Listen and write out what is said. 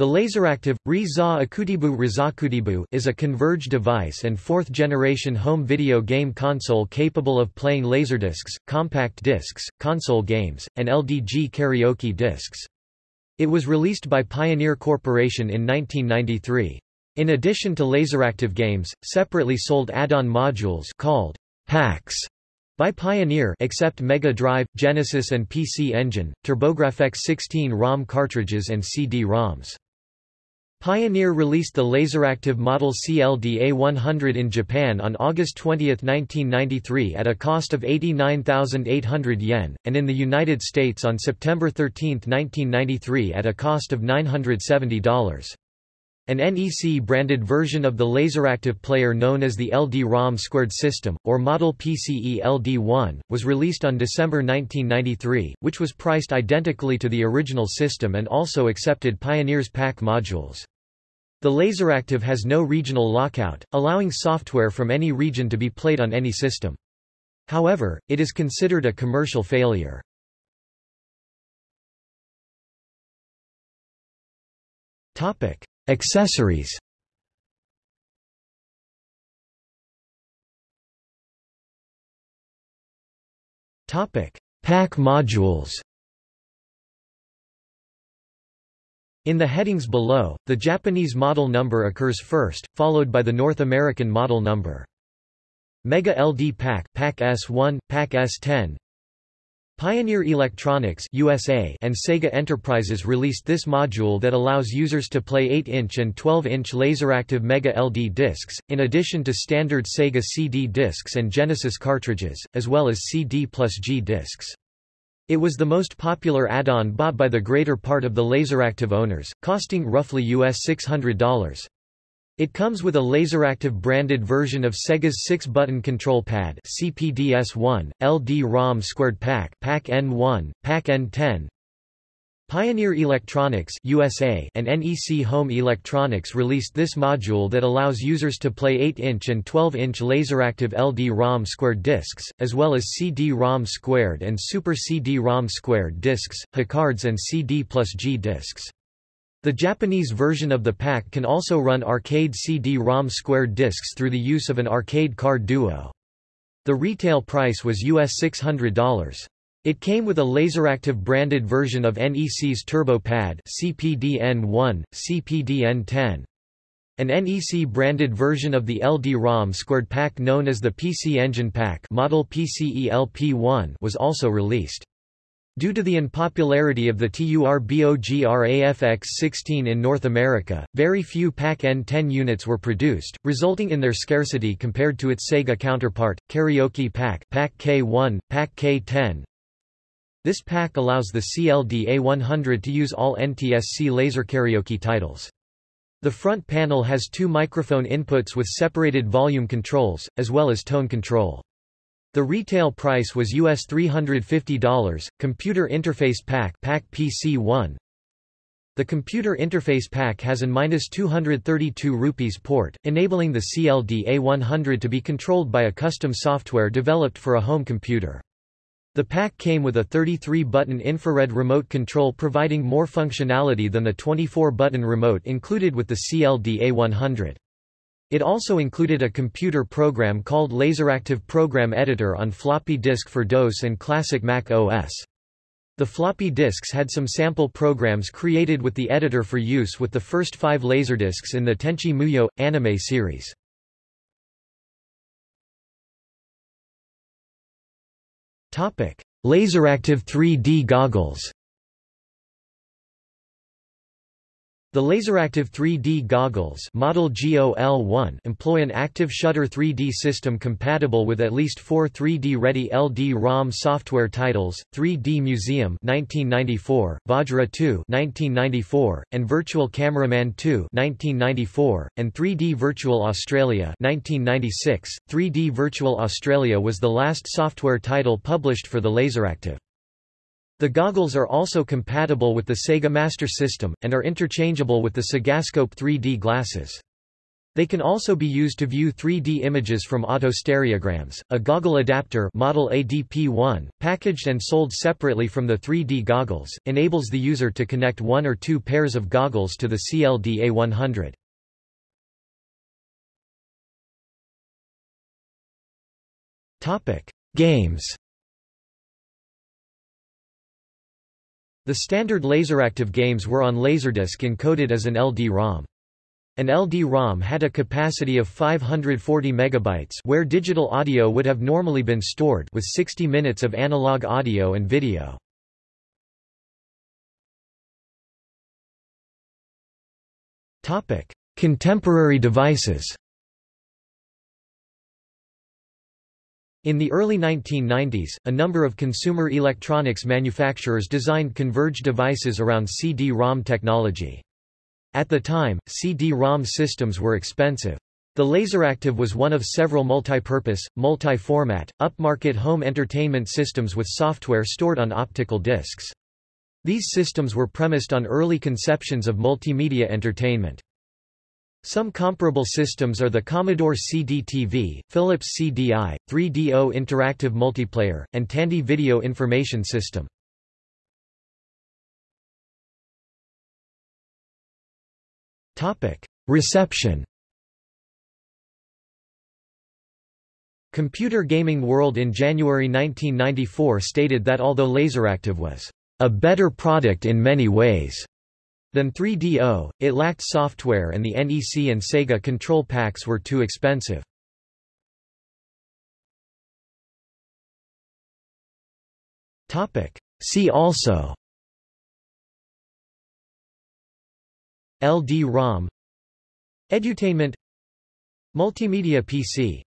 The Laseractive, Re-za Akutibu Rizakutibu is a converged device and fourth-generation home video game console capable of playing laserdiscs, compact discs, console games, and LDG karaoke discs. It was released by Pioneer Corporation in 1993. In addition to Laseractive games, separately sold add-on modules called packs by Pioneer except Mega Drive, Genesis and PC Engine, TurboGrafx 16 ROM cartridges and CD-ROMs. Pioneer released the Laseractive Model CLDA-100 in Japan on August 20, 1993 at a cost of 89,800 yen, and in the United States on September 13, 1993 at a cost of $970. An NEC-branded version of the Laseractive player known as the LD-ROM squared system, or Model PCE LD1, was released on December 1993, which was priced identically to the original system and also accepted Pioneer's pack modules. The Laseractive has no regional lockout, allowing software from any region to be played on any system. However, it is considered a commercial failure. Accessories. Pack modules. In the headings below, the Japanese model number occurs first, followed by the North American model number. Mega LD Pack Pack S1, Pack S10 Pioneer Electronics USA and Sega Enterprises released this module that allows users to play 8-inch and 12-inch Laseractive Mega LD discs, in addition to standard Sega CD discs and Genesis cartridges, as well as CD plus G discs. It was the most popular add-on bought by the greater part of the Laseractive owners, costing roughly US $600. It comes with a Laseractive branded version of Sega's 6-button control pad CPDS-1, LD-ROM squared pack Pack N1, Pack N10, Pioneer Electronics USA and NEC Home Electronics released this module that allows users to play 8-inch and 12-inch Laseractive LD-ROM squared discs, as well as CD-ROM squared and Super CD-ROM squared discs, HuCards and CD plus G discs. The Japanese version of the pack can also run arcade CD-ROM squared discs through the use of an arcade card duo. The retail price was US $600. It came with a Laseractive branded version of NEC's Turbo Pad CPDN1, CPDN10. An NEC branded version of the LD-ROM squared pack known as the PC Engine Pack model PCE LP1 was also released. Due to the unpopularity of the TURBOGRAFX-16 in North America, very few Pack N10 units were produced, resulting in their scarcity compared to its Sega counterpart, Karaoke Pack Pack K1, Pack K10, this pack allows the CLDA-100 to use all NTSC laser karaoke titles. The front panel has two microphone inputs with separated volume controls, as well as tone control. The retail price was US $350. Computer Interface Pack Pack PC1 The Computer Interface Pack has an -232 rupees port, enabling the CLDA-100 to be controlled by a custom software developed for a home computer. The pack came with a 33-button infrared remote control providing more functionality than the 24-button remote included with the CLDA-100. It also included a computer program called Laseractive Program Editor on floppy disk for DOS and classic Mac OS. The floppy disks had some sample programs created with the editor for use with the first five Laserdiscs in the Tenchi Muyo anime series. Laseractive 3D goggles The Laseractive 3D goggles model GOL1 employ an active shutter 3D system compatible with at least four 3D-ready LD-ROM software titles, 3D Museum 1994, Vajra 2 1994, and Virtual Cameraman 2 1994, and 3D Virtual Australia 1996. 3D Virtual Australia was the last software title published for the Laseractive. The goggles are also compatible with the Sega Master System, and are interchangeable with the Segascope 3D glasses. They can also be used to view 3D images from autostereograms. A goggle adapter model ADP-1, packaged and sold separately from the 3D goggles, enables the user to connect one or two pairs of goggles to the CLDA100. Topic: Games. The standard Laseractive games were on Laserdisc encoded as an LD-ROM. An LD-ROM had a capacity of 540 megabytes where digital audio would have normally been stored with 60 minutes of analog audio and video. Contemporary devices. In the early 1990s, a number of consumer electronics manufacturers designed converged devices around CD-ROM technology. At the time, CD-ROM systems were expensive. The Laseractive was one of several multi-purpose, multi-format, upmarket home entertainment systems with software stored on optical discs. These systems were premised on early conceptions of multimedia entertainment. Some comparable systems are the Commodore CD-TV, Philips CDI, 3DO Interactive Multiplayer, and Tandy Video Information System. Reception Computer Gaming World in January 1994 stated that although Laseractive was a better product in many ways than 3DO, it lacked software and the NEC and Sega control packs were too expensive. See also LD-ROM Edutainment Multimedia PC